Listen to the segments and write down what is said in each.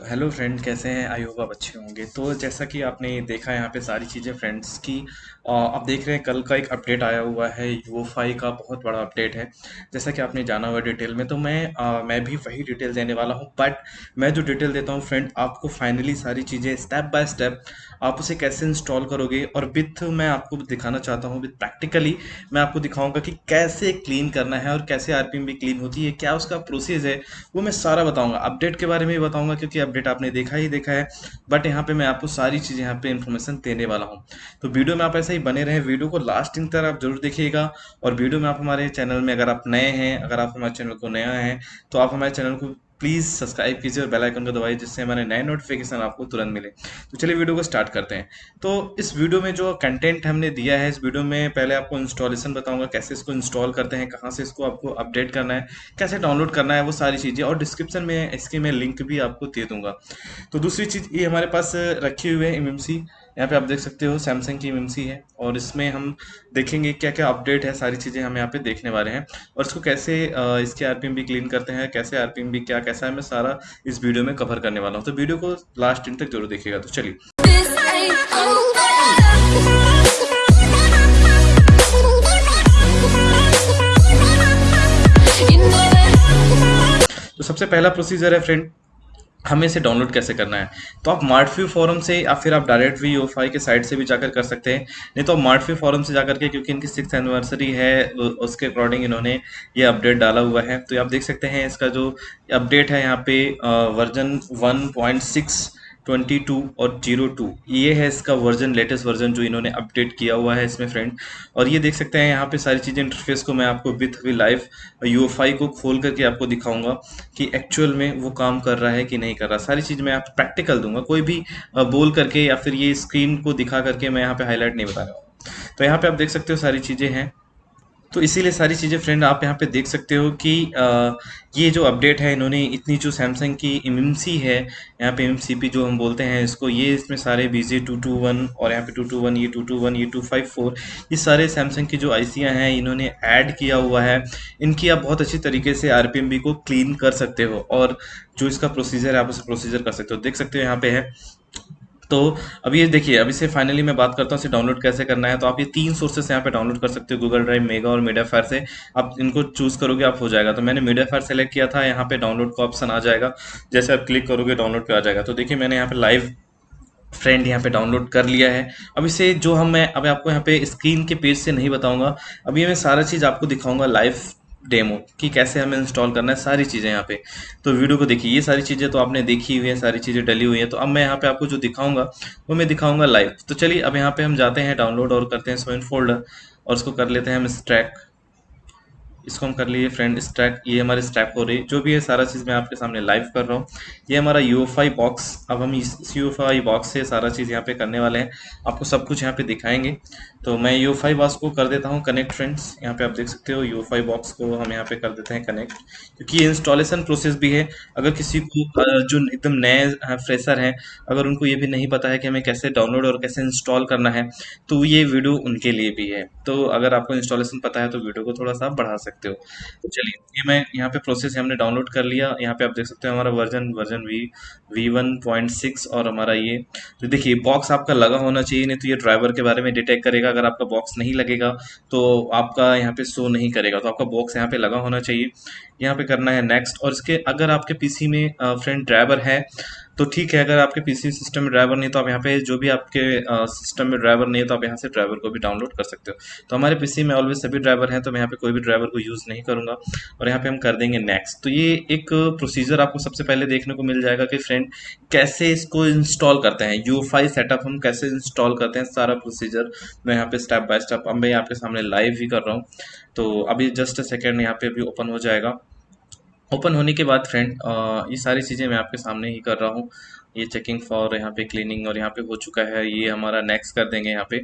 तो hello friend कैसे हैं? आई होप आप अच्छे होंगे। तो जैसा कि आपने देखा यहाँ पे सारी चीज़ें फ्रेंड्स की आप देख रहे हैं कल का एक अपडेट आया हुआ है। यूओफाई का बहुत बड़ा अपडेट है। जैसा कि आपने जाना हुआ डिटेल में तो मैं अ, मैं भी वही डिटेल देने वाला हूँ। बट मैं जो डिटेल देता हूँ फ्रेंड आपको फाइनली सारी चीज़ें स्टेप बाय स्टेप आप उसे कैसे इंस्टॉल करोगे? और विथ मैं आपको दिखाना चाहता हूँ विथ प्रैक्टिकली मैं आपको दिखाऊँगा कि कैसे क्लीन करना है और कैसे आरपीएम भी क्लीन होती है क्या उसका प्रोसेस है वो मैं सारा बताऊँगा। अपडेट के बारे में भी बताऊँगा क्योंकि अपडेट आपने देखा ही देखा है बट यहाँ पे मैं आपको सारी चीज़ें यहाँ पे इन्फॉर्मेशन देने वाला हूँ। तो वीडियो में आप ऐसा ही बने रहें वीडियो को लास्ट इन तक आप ज़रूर देखिएगा, और वीडियो में आप हमारे चैनल में अगर आप नए हैं, अगर आप हमारे चैनल को नया है तो आप हमारे चैनल को प्लीज़ सब्सक्राइब कीजिए और बेल आइकन को दबाइए जिससे हमारे नए नोटिफिकेशन आपको तुरंत मिले। तो चलिए वीडियो को स्टार्ट करते हैं। तो इस वीडियो में जो कंटेंट हमने दिया है, इस वीडियो में पहले आपको इंस्टॉलेशन बताऊँगा, कैसे इसको इंस्टॉल करते हैं, कहाँ से इसको आपको अपडेट करना है, कैसे डाउनलोड करना है, वो सारी चीज़ें और डिस्क्रिप्शन में इसके मैं लिंक भी आपको दे दूँगा। तो दूसरी चीज़ ये हमारे पास रखी हुई है एम यहाँ पे आप देख सकते हो सैमसंग की एम है और इसमें हम देखेंगे क्या क्या अपडेट है, सारी चीज़ें हम यहाँ पे देखने वाले हैं और इसको कैसे इसके आरपीएम भी क्लीन करते हैं, कैसे आरपीएम भी क्या, कैसा है, मैं सारा इस वीडियो में कवर करने वाला हूँ तो वीडियो को लास्ट दिन तक ज़रूर देखिएगा तो चलिए. तो सबसे पहला प्रोसीजर है फ्रेंड हमें इसे डाउनलोड कैसे करना है? तो आप मार्टफ्यू फोरम से या फिर आप डायरेक्ट वी ओ के साइट से भी जाकर कर सकते हैं। नहीं तो आप मार्टफ्यू फोरम से जाकर के, क्योंकि इनकी सिक्स एनिवर्सरी है उसके अकॉर्डिंग इन्होंने ये अपडेट डाला हुआ है। तो आप देख सकते हैं, इसका जो अपडेट है यहाँ पे version one point six twenty two और ज़ीरो टू। ये है इसका वर्जन लेटेस्ट वर्जन जो इन्होंने अपडेट किया हुआ है इसमें फ्रेंड और ये देख सकते हैं, यहाँ पे सारी चीज़ें इंटरफेस को मैं आपको विथ वी लाइव यूएफआई को खोल करके आपको दिखाऊँगा कि एक्चुअल में वो काम कर रहा है कि नहीं कर रहा। सारी चीज़ मैं आप प्रैक्टिकल दूँगा, कोई भी बोल करके या फिर ये स्क्रीन को दिखा करके मैं यहाँ पे हाईलाइट नहीं बता रहा हूँ। तो यहाँ पे आप देख सकते हो सारी चीज़ें हैं। तो इसीलिए सारी चीज़ें फ्रेंड आप यहाँ पे देख सकते हो कि अ, ये जो अपडेट है इन्होंने इतनी जो सैमसंग की एमएमसी है यहाँ पे एमसीपी जो हम बोलते हैं इसको ये इसमें सारे बीजे टू टू वन और यहाँ पे टू टू वन ये टू टू वन ये टू फाइव फोर ये सारे सैमसंग की जो आईसियाँ हैं इन्होंने ऐड किया हुआ है। इनकी आप बहुत अच्छी तरीके से आरपीएम को क्लीन कर सकते हो और जो इसका प्रोसीजर है आप उसे प्रोसीजर कर सकते हो। देख सकते हो यहाँ पे है। तो अभी ये देखिए अभी से फाइनली मैं बात करता हूँ, इसे डाउनलोड कैसे करना है? तो आप ये तीन सोर्सेस यहाँ पे डाउनलोड कर सकते हो गूगल ड्राइव मेगा और मीडिया फायर से। आप इनको चूज़ करोगे, आप हो जाएगा। तो मैंने मीडिया फायर सेलेक्ट किया था, यहाँ पे डाउनलोड का ऑप्शन आ जाएगा। जैसे आप क्लिक करोगे डाउनलोड पे आ जाएगा। तो देखिए, मैंने यहाँ पे लाइव फ्रेंड यहाँ पे डाउनलोड कर लिया है। अब इसे जो हम मैं अभी आपको यहाँ पे स्क्रीन के पेज से नहीं बताऊँगा। अभी मैं सारा चीज़ आपको दिखाऊँगा लाइव डेमो कि कैसे हमें इंस्टॉल करना है, सारी चीज़ें यहाँ पे। तो वीडियो को देखिए, ये सारी चीज़ें तो आपने देखी हुई है, सारी चीज़ें डली हुई हैं। तो अब मैं यहाँ पे आपको जो दिखाऊँगा, वो मैं दिखाऊँगा लाइव तो चलिए, अब यहाँ पे हम जाते हैं डाउनलोड और करते हैं स्वयं फोल्डर और उसको कर लेते हैं हम स्ट्रैक इसको हम कर लिए फ्रेंड स्टैक ये हमारे स्टैक हो रही जो भी है सारा चीज़ मैं आपके सामने लाइव कर रहा हूँ। ये हमारा यूएफआई बॉक्स अब हम इस यूएफआई बॉक्स से सारा चीज़ यहाँ पे करने वाले हैं। आपको सब कुछ यहाँ पे दिखाएँगे। तो मैं यूएफआई बॉक्स को कर देता हूँ। कनेक्ट फ्रेंड्स यहाँ पे आप देख सकते हो यूएफआई बॉक्स को हम यहाँ पे कर देते हैं कनेक्ट क्योंकि ये इंस्टॉलेशन प्रोसेस भी है। अगर किसी को जो एकदम नए फ्रेशर हैं, अगर उनको ये भी नहीं पता है कि हमें कैसे डाउनलोड और कैसे इंस्टॉल करना है तो ये वीडियो उनके लिए भी है। तो अगर आपको इंस्टॉलेशन पता है तो वीडियो को थोड़ा सा बढ़ा सकते हो। तो चलिए, ये मैं यहाँ पे प्रोसेस हमने डाउनलोड कर लिया। यहाँ पे आप देख सकते हो हमारा version version V V one point six और हमारा ये। तो देखिए बॉक्स आपका लगा होना चाहिए, नहीं तो ये ड्राइवर के बारे में डिटेक्ट करेगा। अगर आपका बॉक्स नहीं लगेगा तो आपका यहाँ पे शो नहीं करेगा। तो आपका बॉक्स यहाँ पे लगा होना चाहिए। यहाँ पे करना है नेक्स्ट और इसके अगर आपके पीसी में फ्रेंड ड्राइवर है तो ठीक है, अगर आपके पीसी सिस्टम में ड्राइवर नहीं तो आप यहाँ पे जो भी आपके सिस्टम में ड्राइवर नहीं है तो आप यहाँ से ड्राइवर को भी डाउनलोड कर सकते हो। तो हमारे पीसी में ऑलवेज सभी ड्राइवर हैं तो मैं यहाँ पे कोई भी ड्राइवर को यूज़ नहीं करूँगा। और यहाँ पे हम कर देंगे नेक्स्ट तो ये एक प्रोसीजर आपको सबसे पहले देखने को मिल जाएगा कि फ्रेंड कैसे इसको इंस्टॉल करते हैं। यू सेटअप हम कैसे इंस्टॉल करते हैं, सारा प्रोसीजर मैं यहाँ पे स्टेप बाय स्टेप अब मैं आपके सामने लाइव ही कर रहा हूँ। तो अभी जस्ट सेकेंड यहाँ पे अभी ओपन हो जाएगा। ओपन होने के बाद फ्रेंड ये सारी चीज़ें मैं आपके सामने ही कर रहा हूँ। ये चेकिंग फॉर यहाँ पे क्लीनिंग और यहाँ पे हो चुका है। ये हमारा नेक्स्ट कर देंगे यहाँ पे।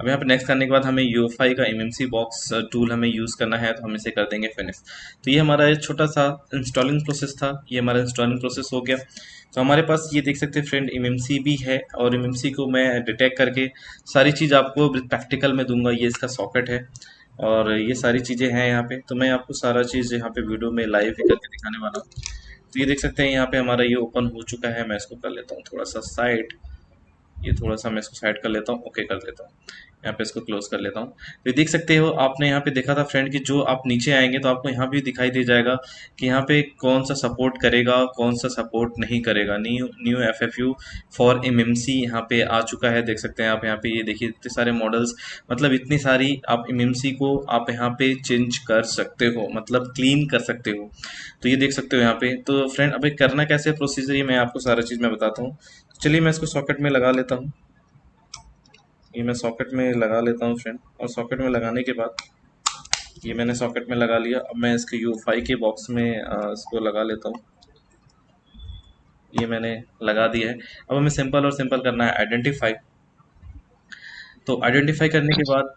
अब यहाँ पे नेक्स्ट करने के बाद हमें यूएफआई का एमएमसी बॉक्स टूल हमें यूज़ करना है तो हम इसे कर देंगे फिनिश तो ये हमारा छोटा सा इंस्टॉलिंग प्रोसेस था। ये हमारा इंस्टॉलिंग प्रोसेस हो गया। तो हमारे पास ये देख सकते हैं फ्रेंड एमएमसी भी है और एमएमसी को मैं डिटेक्ट करके सारी चीज़ आपको प्रैक्टिकल में दूँगा। ये इसका सॉकेट है। और ये सारी चीज़ें हैं यहाँ पे। तो मैं आपको सारा चीज़ यहाँ पे वीडियो में लाइव ही करके दिखाने वाला हूँ। तो ये देख सकते हैं, यहाँ पे हमारा ये ओपन हो चुका है। मैं इसको कर लेता हूँ थोड़ा सा साइड ये थोड़ा सा मैं इसको साइड कर लेता हूँ। ओके कर देता हूँ। यहाँ पे इसको क्लोज कर लेता हूँ। तो देख सकते हो, आपने यहाँ पे देखा था फ्रेंड कि जो आप नीचे आएँगे तो आपको यहाँ भी दिखाई दे जाएगा कि यहाँ पे कौन सा सपोर्ट करेगा, कौन सा सपोर्ट नहीं करेगा। New new F F U for M M C यहाँ पे आ चुका है, देख सकते हैं आप यहाँ पे। ये देखिए, इतने सारे मॉडल्स मतलब इतनी सारी आप एम एम सी को आप यहाँ पे चेंज कर सकते हो मतलब क्लीन कर सकते हो। तो ये देख सकते हो यहाँ पे। तो फ्रेंड अभी करना कैसे प्रोसीजर ये मैं आपको सारा चीज़ मैं बताता हूँ। चलिए मैं इसको सॉकेट में लगा लेता हूँ। ये मैं सॉकेट में लगा लेता हूँ फ्रेंड और सॉकेट में लगाने के बाद ये मैंने सॉकेट में लगा लिया. अब मैं इसके यू के बॉक्स में इसको लगा लेता हूँ. ये मैंने लगा दिया है. अब हमें सिंपल और सिंपल करना है. आइडेंटिफाई तो आइडेंटिफाई करने के बाद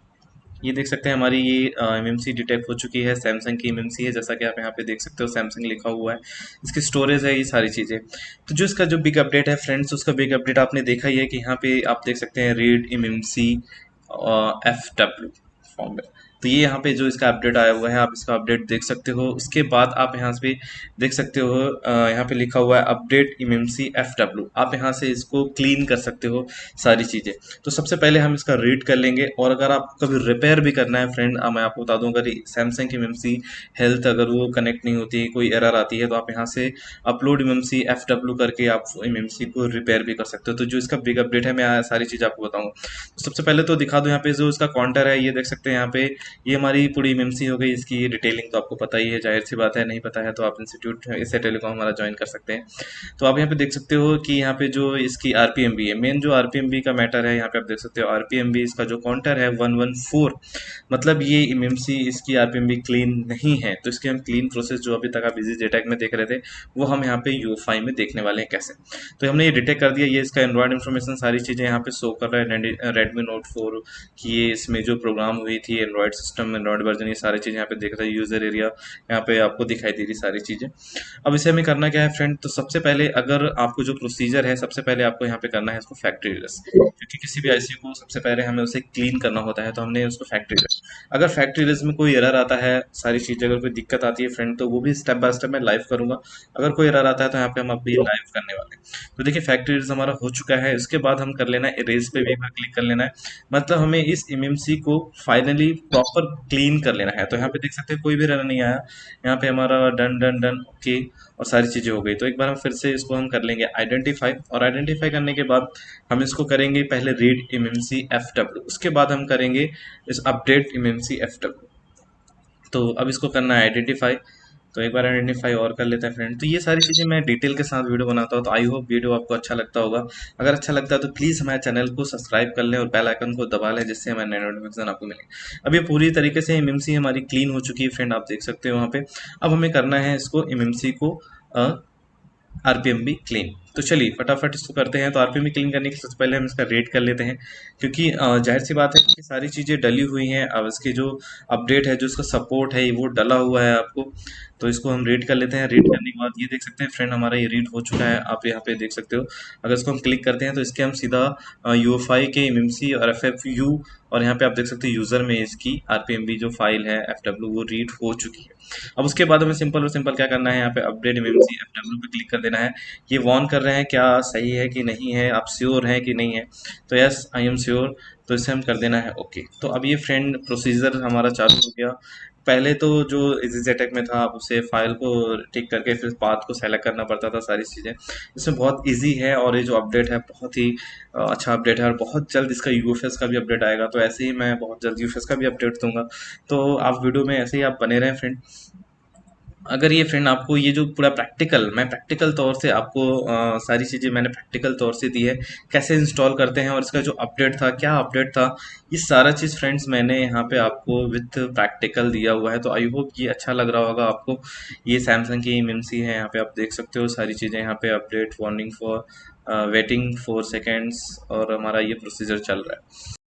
ये देख सकते हैं हमारी ये एम एम सी डिटेक्ट हो चुकी है सैमसंग की एम एम सी है, जैसा कि आप यहाँ पे देख सकते हो सैमसंग लिखा हुआ है। इसकी स्टोरेज है, ये सारी चीज़ें। तो जो इसका जो बिग अपडेट है फ्रेंड्स उसका बिग अपडेट आपने देखा ही है कि यहाँ पे आप देख सकते हैं read M M C F W form में। तो ये यहाँ पे जो इसका अपडेट आया हुआ है, आप इसका अपडेट देख सकते हो। उसके बाद आप यहाँ पे देख सकते हो यहाँ पे लिखा हुआ है अपडेट इमएमसी एफ़ डब्ल्यू आप यहाँ से इसको क्लीन कर सकते हो सारी चीज़ें। तो सबसे पहले हम इसका रीड कर लेंगे और अगर आपको कभी रिपेयर भी करना है फ्रेंड मैं आपको बता दूँ, अगर सैमसंग की एम हेल्थ अगर वो कनेक्ट नहीं होती है कोई एरर आती है तो आप यहाँ से upload M C F W करके आप एम सी को रिपेयर भी कर सकते हो। तो जो इसका बिग अपडेट है, मैं सारी चीज़ आपको बताऊँगा। तो सबसे पहले तो दिखा दूँ यहाँ पे जो इसका काउंटर है, ये देख सकते हैं यहाँ पे ये हमारी पूरी एम हो गई, इसकी डिटेलिंग तो आपको पता ही है, ज़ाहिर सी बात है, नहीं पता है तो आप इंस्टीट्यूट इससे टेलीकॉम हमारा ज्वाइन कर सकते हैं। तो आप यहाँ पे देख सकते हो कि यहाँ पे जो इसकी आरपीएमबी है मेन जो आरपीएमबी का मैटर है, यहाँ पे आप देख सकते हो आरपीएमबी इसका जो काउंटर है वन वन फोर मतलब ये एम इसकी आरपीएमबी क्लीन नहीं है तो इसके हम क्लीन प्रोसेस जो अभी तक आप इजी जेटैक में देख रहे थे, वो हम यहाँ पे यू में देखने वाले हैं कैसे। तो हमने ये डिटेक्ट कर दिया, ये इसका एंड्रॉइड इन्फॉर्मेशन सारी चीज़ें यहाँ पे शो कर रहा है रेडमी नोट फोर की ये इसमें जो प्रोग्राम हुई थी एंड्रॉइड सिस्टम एंड्रॉइड वर्जन ये सारी चीज़ यहाँ पे देख रहे हैं यूज़र एरिया यहाँ पे आपको दिखाई दे रही सारी चीज़ें। अब इसे हमें करना क्या है फ्रेंड तो सबसे पहले अगर आपको जो प्रोसीजर है, सबसे पहले आपको यहाँ पे करना है इसको फैक्ट्री एड्रेस क्योंकि किसी भी आईसी को सबसे पहले हमें उसे क्लीन करना होता है तो हमने उसको फैक्ट्री अगर फैक्ट्री रिलस में कोई एरर आता है, सारी चीज़ें, अगर कोई दिक्कत आती है फ्रेंड तो वो भी स्टेप बाय स्टेप मैं लाइव करूँगा। अगर कोई एरर आता है तो यहाँ पे हम अभी लाइव करने वाले तो देखिए फैक्ट्री रिलस हमारा हो चुका है। उसके बाद हम कर लेना है इरेज पे भी क्लिक कर लेना है। मतलब हमें इस एमएमसी को फाइनली प्रॉपर क्लीन कर लेना है। तो यहाँ पे देख सकते हैं, कोई भी रन नहीं आया। यहाँ पे हमारा डन डन डन ओके और सारी चीज़ें हो गई। तो एक बार हम फिर से इसको हम कर लेंगे आइडेंटिफाई और आइडेंटिफाई करने के बाद हम इसको करेंगे पहले read M M F W उसके बाद हम करेंगे इस update M M C F W तो अब इसको करना है आइडेंटिफाई तो एक बार आइडेंटिफाई और कर लेते हैं फ्रेंड तो ये सारी चीज़ें मैं डिटेल के साथ वीडियो बनाता हूँ तो आई होप वीडियो आपको अच्छा लगता होगा. अगर अच्छा लगता है तो प्लीज़ हमारे चैनल को सब्सक्राइब कर लें और बेल आइकन को दबा लें, जिससे हमारे नए नोटिफिकेशन आपको मिले. अब ये पूरी तरीके से एम हमारी क्लीन हो चुकी है फ्रेंड आप देख सकते हो वहाँ पे. अब हमें करना है इसको एम को आरपीएम भी क्लीन तो चलिए, फटाफट इसको करते हैं। तो आरपीएम क्लीन करने के सबसे पहले हम इसका रेट कर लेते हैं। क्योंकि ज़ाहिर सी बात है कि सारी चीज़ें डली हुई हैं। अब इसके जो अपडेट है, जो इसका सपोर्ट है वो डला हुआ है आपको। तो इसको हम रीड कर लेते हैं। रीड करने के बाद ये देख सकते हैं फ्रेंड हमारा ये रीड हो चुका है। आप यहाँ पे देख सकते हो। अगर इसको हम क्लिक करते हैं तो इसके हम सीधा यू एफ़ आई के एमएमसी और एफ़ एफ़ यू और यहाँ पे आप देख सकते हैं यूज़र में इसकी आर जो फ़ाइल है एफ़ वो रीड हो चुकी है। अब उसके बाद हमें सिंपल और सिंपल क्या करना है? यहाँ पे update M M C F W पे क्लिक कर देना है। ये वॉन कर रहे हैं, क्या सही है कि नहीं है, आप श्योर हैं कि नहीं है? तो यस आई एम श्योर तो इसे हम कर देना है ओके तो अब ये फ्रेंड प्रोसीजर हमारा चालू हो गया। पहले तो जो इजी अटैक में था, आप उसे फ़ाइल को टिक करके फिर पाथ को सेलेक्ट करना पड़ता था, सारी चीज़ें। इसमें बहुत इजी है और ये जो अपडेट है, बहुत ही अच्छा अपडेट है और बहुत जल्द इसका यूएफएस का भी अपडेट आएगा। तो ऐसे ही मैं बहुत जल्द यूएफएस का भी अपडेट दूँगा। तो आप वीडियो में ऐसे ही आप बने रहें फ्रेंड अगर ये फ्रेंड आपको ये जो पूरा प्रैक्टिकल मैं प्रैक्टिकल तौर से आपको आ, सारी चीज़ें मैंने प्रैक्टिकल तौर से दी है। कैसे इंस्टॉल करते हैं और इसका जो अपडेट था क्या अपडेट था ये सारा चीज़ फ्रेंड्स मैंने यहाँ पे आपको विथ प्रैक्टिकल दिया हुआ है। तो आई होप ये अच्छा लग रहा होगा आपको। ये सैमसंग की एम है यहाँ पे आप देख सकते हो सारी चीज़ें। यहाँ पे update warning for waiting four seconds और हमारा ये प्रोसीजर चल रहा है।